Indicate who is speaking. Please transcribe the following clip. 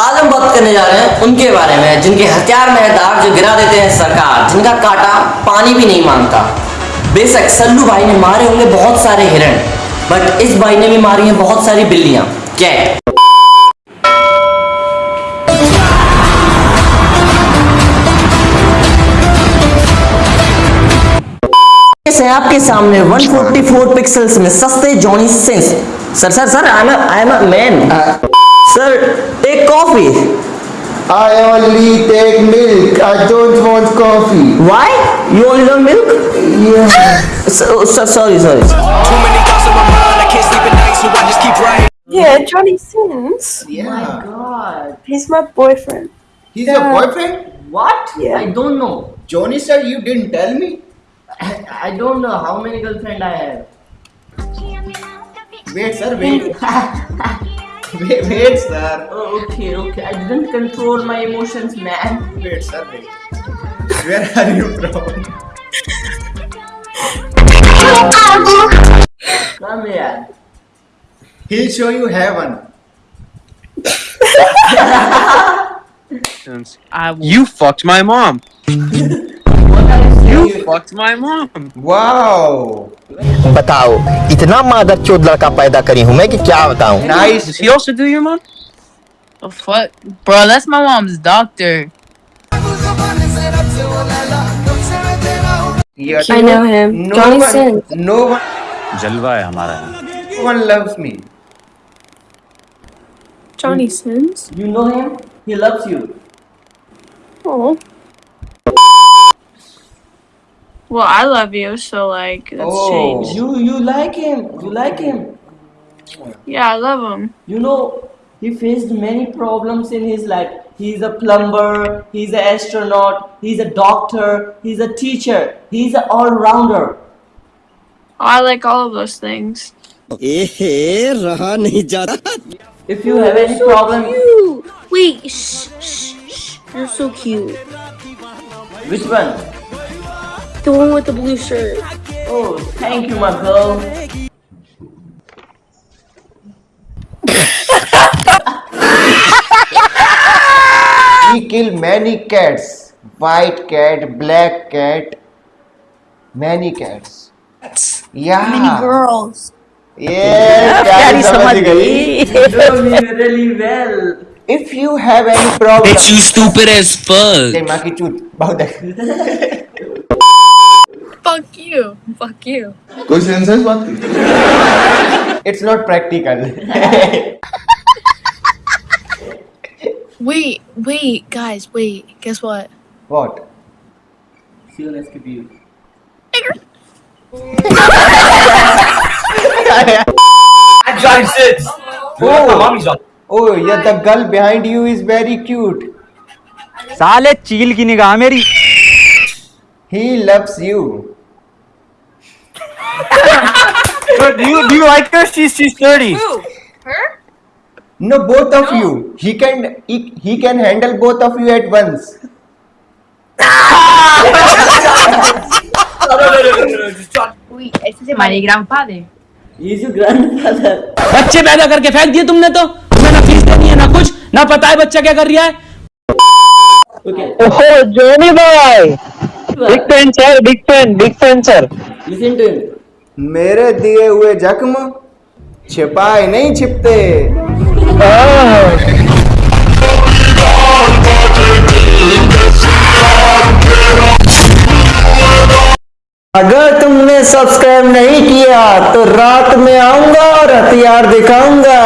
Speaker 1: आज हम बात करने जा रहे हैं उनके बारे में जिनके हथियार में है दाग जो गिरा देते हैं सरकार जिनका काटा पानी भी नहीं माँगता। बेशक सल्लू भाई ने मारे होंगे बहुत सारे हिरण बट इस भाई ने भी मारी हैं बहुत सारी बिल्लियाँ। कैट है? आपके सामने 144 पिक्सल्स में सस्ते Johnny Sins sir sir sir I am I am a man Sir, take coffee.
Speaker 2: I only take milk. I don't want coffee.
Speaker 1: Why? You only want milk?
Speaker 2: Yeah.
Speaker 1: so, so, sorry, sorry.
Speaker 3: Too many thoughts in my mind. I can't sleep at night, so I just keep writing.
Speaker 4: Yeah, Johnny Sins.
Speaker 2: Yeah.
Speaker 1: Oh my god.
Speaker 4: He's my boyfriend.
Speaker 2: He's yeah. your
Speaker 4: uh,
Speaker 2: boyfriend?
Speaker 1: What?
Speaker 4: Yeah.
Speaker 1: I don't know.
Speaker 2: Johnny sir, you didn't tell me.
Speaker 1: I, I don't know how many girlfriends I have.
Speaker 2: Wait, sir, wait. wait, wait, sir.
Speaker 1: Oh, okay, okay. I didn't control my emotions, man.
Speaker 2: Wait, sir, wait. Where are you from?
Speaker 1: Come here.
Speaker 2: He'll show you heaven.
Speaker 5: You fucked my mom.
Speaker 1: What are you
Speaker 5: You
Speaker 1: saying?
Speaker 5: fucked my mom.
Speaker 2: Wow.
Speaker 6: बताओ इतना मादर चोद लड़का पैदा करी हूँ मैं कि क्या बताऊं
Speaker 2: Nice.
Speaker 5: Does he also do your mom?
Speaker 7: The fuck? Bro, that's my mom's doctor.
Speaker 2: Yes.
Speaker 4: I know him.
Speaker 2: No
Speaker 4: Johnny
Speaker 2: one,
Speaker 4: Sins.
Speaker 2: no one,
Speaker 8: जलवा है हमारा
Speaker 2: no one loves me.
Speaker 4: Johnny Sins.
Speaker 1: You know him? He loves you.
Speaker 4: Oh.
Speaker 7: Well, I love you, so like that's
Speaker 2: oh,
Speaker 7: changed.
Speaker 1: You you like him? You like him?
Speaker 7: Yeah, I love him.
Speaker 1: You know, he faced many problems in his life. He's a plumber, he's an astronaut, he's a doctor, he's a teacher, he's an all-rounder.
Speaker 7: Oh, I like all of those things.
Speaker 1: If you have any so problem...
Speaker 9: Cute. Wait, shh, shh, shh, you're so cute.
Speaker 1: Which one?
Speaker 9: The one with the blue shirt.
Speaker 1: Oh, thank you, my girl.
Speaker 2: he killed many cats. White cat, black cat, many cats. Yeah.
Speaker 9: Many girls.
Speaker 2: Yeah, Daddy somebody.
Speaker 1: You me really well.
Speaker 2: If you have any problem.
Speaker 3: Bitch, you stupid as fuck.
Speaker 2: Then, Maki, shoot. That.
Speaker 7: Fuck you. Fuck you.
Speaker 2: कोई senses बात की? It's not practical.
Speaker 9: Wait, wait, guys, wait. Guess what?
Speaker 2: what?
Speaker 1: See you next video.
Speaker 3: Johnny Sins.
Speaker 2: Oh,
Speaker 3: mommy's doctor.
Speaker 2: oh, yeah, the girl behind you is very cute.
Speaker 8: साले चील की निगाह मेरी
Speaker 2: He loves you.
Speaker 8: Do you do you like her she's she's 30
Speaker 2: No, both of no. you. He can he, he can handle both of you at once.
Speaker 7: Wait, ese es my grandfather.
Speaker 1: He's your grandfather.
Speaker 10: बच्चे पैदा करके फेंक दिए तुमने तो तुम्हें ना fees देनी है ना कुछ ना पता है बच्चा क्या कर रहा है
Speaker 1: Okay,
Speaker 6: ओहो जोनी भाई big fan sir big fan big fan sir
Speaker 1: listen to him.
Speaker 2: मेरे दिए हुए जख्म छिपाए नहीं छिपते। अगर तुमने सब्सक्राइब नहीं किया तो रात में आऊँगा और हथियार दिखाऊँगा।